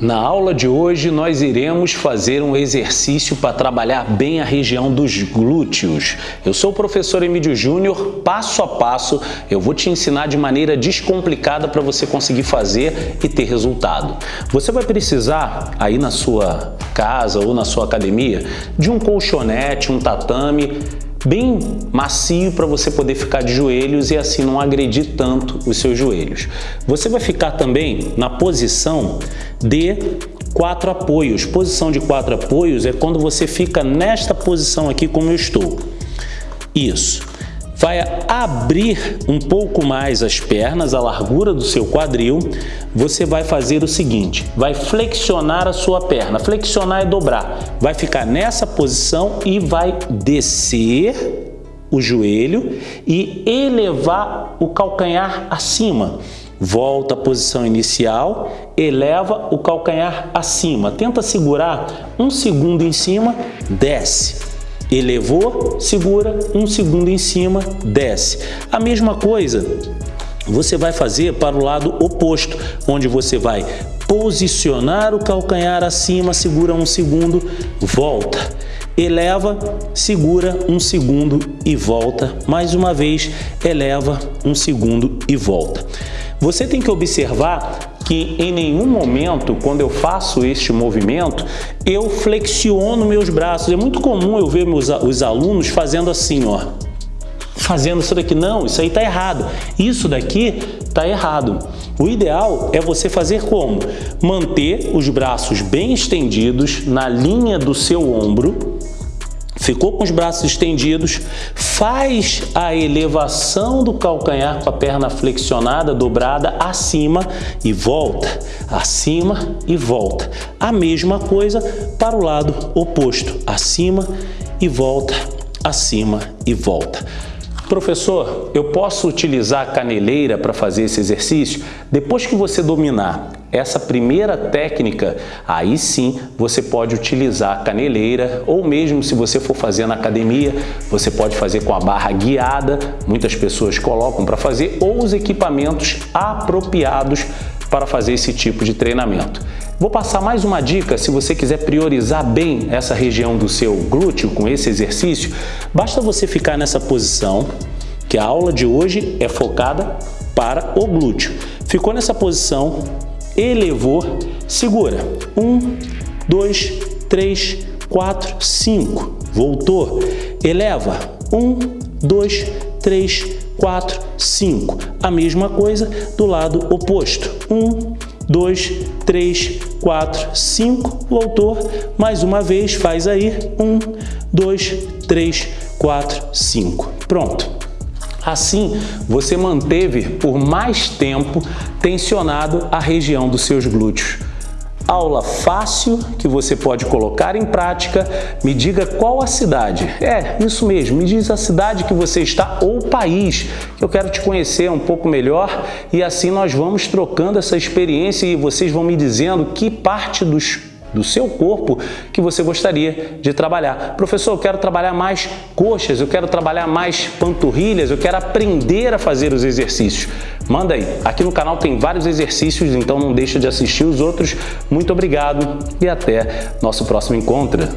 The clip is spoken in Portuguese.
Na aula de hoje nós iremos fazer um exercício para trabalhar bem a região dos glúteos. Eu sou o professor Emílio Júnior, passo a passo eu vou te ensinar de maneira descomplicada para você conseguir fazer e ter resultado. Você vai precisar aí na sua casa ou na sua academia de um colchonete, um tatame, bem macio para você poder ficar de joelhos e assim não agredir tanto os seus joelhos. Você vai ficar também na posição de quatro apoios. Posição de quatro apoios é quando você fica nesta posição aqui como eu estou. Isso vai abrir um pouco mais as pernas, a largura do seu quadril, você vai fazer o seguinte, vai flexionar a sua perna, flexionar é dobrar, vai ficar nessa posição e vai descer o joelho e elevar o calcanhar acima. Volta à posição inicial, eleva o calcanhar acima, tenta segurar um segundo em cima, desce elevou, segura, um segundo em cima, desce. A mesma coisa você vai fazer para o lado oposto, onde você vai posicionar o calcanhar acima, segura um segundo, volta. Eleva, segura um segundo e volta. Mais uma vez, eleva um segundo e volta. Você tem que observar que em nenhum momento, quando eu faço este movimento, eu flexiono meus braços. É muito comum eu ver meus, os alunos fazendo assim, ó. Fazendo isso daqui. Não, isso aí está errado. Isso daqui está errado. O ideal é você fazer como? Manter os braços bem estendidos na linha do seu ombro, ficou com os braços estendidos, faz a elevação do calcanhar com a perna flexionada, dobrada, acima e volta, acima e volta. A mesma coisa para o lado oposto, acima e volta, acima e volta. Professor, eu posso utilizar a caneleira para fazer esse exercício? Depois que você dominar essa primeira técnica, aí sim você pode utilizar a caneleira ou mesmo se você for fazer na academia, você pode fazer com a barra guiada, muitas pessoas colocam para fazer, ou os equipamentos apropriados para fazer esse tipo de treinamento. Vou passar mais uma dica, se você quiser priorizar bem essa região do seu glúteo com esse exercício, basta você ficar nessa posição, que a aula de hoje é focada para o glúteo. Ficou nessa posição, elevou, segura. Um, dois, três, quatro, cinco. Voltou, eleva. Um, dois, três, quatro, cinco. A mesma coisa do lado oposto. Um, dois, três, quatro, cinco. Voltou. Mais uma vez, faz aí. Um, dois, três, quatro, cinco. Pronto. Assim, você manteve por mais tempo tensionado a região dos seus glúteos. Aula fácil que você pode colocar em prática. Me diga qual a cidade. É, isso mesmo, me diz a cidade que você está ou país. Eu quero te conhecer um pouco melhor e assim nós vamos trocando essa experiência e vocês vão me dizendo que parte dos do seu corpo que você gostaria de trabalhar. Professor, eu quero trabalhar mais coxas, eu quero trabalhar mais panturrilhas, eu quero aprender a fazer os exercícios. Manda aí. Aqui no canal tem vários exercícios, então não deixa de assistir os outros. Muito obrigado e até nosso próximo encontro.